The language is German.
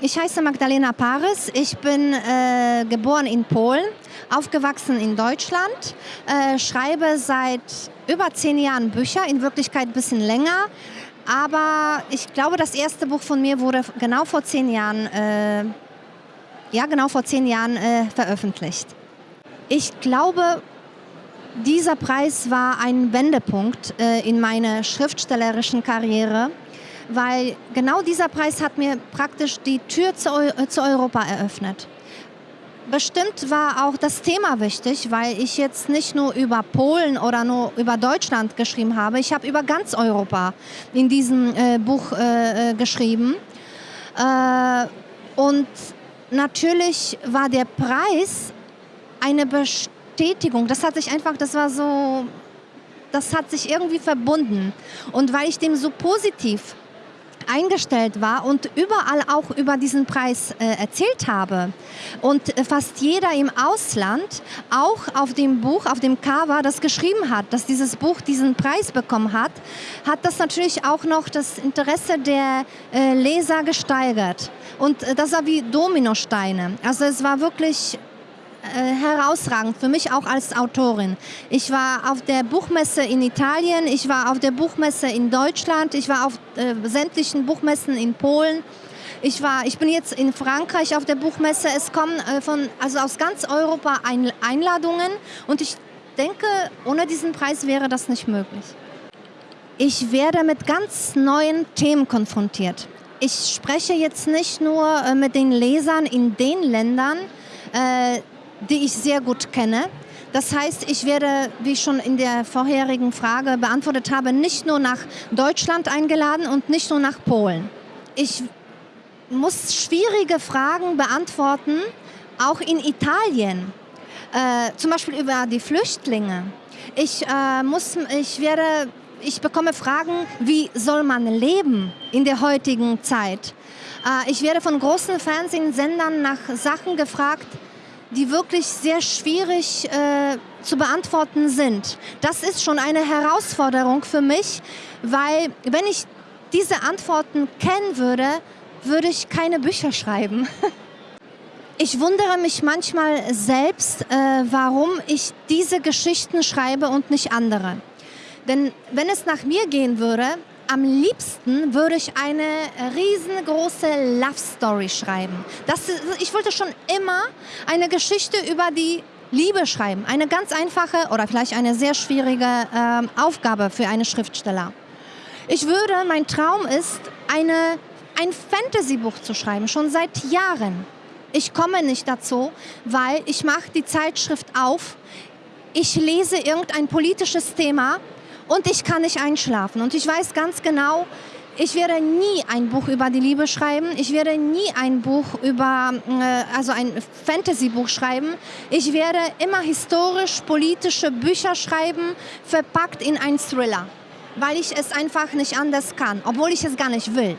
ich heiße Magdalena Paris. Ich bin äh, geboren in Polen, aufgewachsen in Deutschland, äh, schreibe seit über zehn Jahren Bücher, in Wirklichkeit ein bisschen länger. Aber ich glaube, das erste Buch von mir wurde genau vor zehn Jahren, äh, ja genau vor zehn Jahren äh, veröffentlicht. Ich glaube, dieser Preis war ein Wendepunkt äh, in meiner schriftstellerischen Karriere weil genau dieser Preis hat mir praktisch die Tür zu, zu Europa eröffnet. Bestimmt war auch das Thema wichtig, weil ich jetzt nicht nur über Polen oder nur über Deutschland geschrieben habe. Ich habe über ganz Europa in diesem äh, Buch äh, äh geschrieben. Äh, und natürlich war der Preis eine Bestätigung. Das hat sich einfach, das war so, das hat sich irgendwie verbunden. Und weil ich dem so positiv eingestellt war und überall auch über diesen Preis äh, erzählt habe. Und äh, fast jeder im Ausland auch auf dem Buch, auf dem Cover, das geschrieben hat, dass dieses Buch diesen Preis bekommen hat, hat das natürlich auch noch das Interesse der äh, Leser gesteigert. Und äh, das war wie Dominosteine. Also es war wirklich äh, herausragend, für mich auch als Autorin. Ich war auf der Buchmesse in Italien, ich war auf der Buchmesse in Deutschland, ich war auf äh, sämtlichen Buchmessen in Polen. Ich, war, ich bin jetzt in Frankreich auf der Buchmesse. Es kommen äh, von, also aus ganz Europa ein, Einladungen und ich denke, ohne diesen Preis wäre das nicht möglich. Ich werde mit ganz neuen Themen konfrontiert. Ich spreche jetzt nicht nur äh, mit den Lesern in den Ländern, äh, die ich sehr gut kenne. Das heißt, ich werde, wie ich schon in der vorherigen Frage beantwortet habe, nicht nur nach Deutschland eingeladen und nicht nur nach Polen. Ich muss schwierige Fragen beantworten, auch in Italien, äh, zum Beispiel über die Flüchtlinge. Ich, äh, muss, ich, werde, ich bekomme Fragen, wie soll man leben in der heutigen Zeit. Äh, ich werde von großen Fernsehsendern nach Sachen gefragt, die wirklich sehr schwierig äh, zu beantworten sind. Das ist schon eine Herausforderung für mich, weil wenn ich diese Antworten kennen würde, würde ich keine Bücher schreiben. Ich wundere mich manchmal selbst, äh, warum ich diese Geschichten schreibe und nicht andere. Denn wenn es nach mir gehen würde, am liebsten würde ich eine riesengroße Love Story schreiben. Das, ich wollte schon immer eine Geschichte über die Liebe schreiben. Eine ganz einfache oder vielleicht eine sehr schwierige äh, Aufgabe für einen Schriftsteller. Ich würde, mein Traum ist, eine, ein Fantasy-Buch zu schreiben, schon seit Jahren. Ich komme nicht dazu, weil ich mache die Zeitschrift auf, ich lese irgendein politisches Thema und ich kann nicht einschlafen. Und ich weiß ganz genau, ich werde nie ein Buch über die Liebe schreiben. Ich werde nie ein Buch über, äh, also ein Fantasy-Buch schreiben. Ich werde immer historisch-politische Bücher schreiben, verpackt in einen Thriller, weil ich es einfach nicht anders kann, obwohl ich es gar nicht will.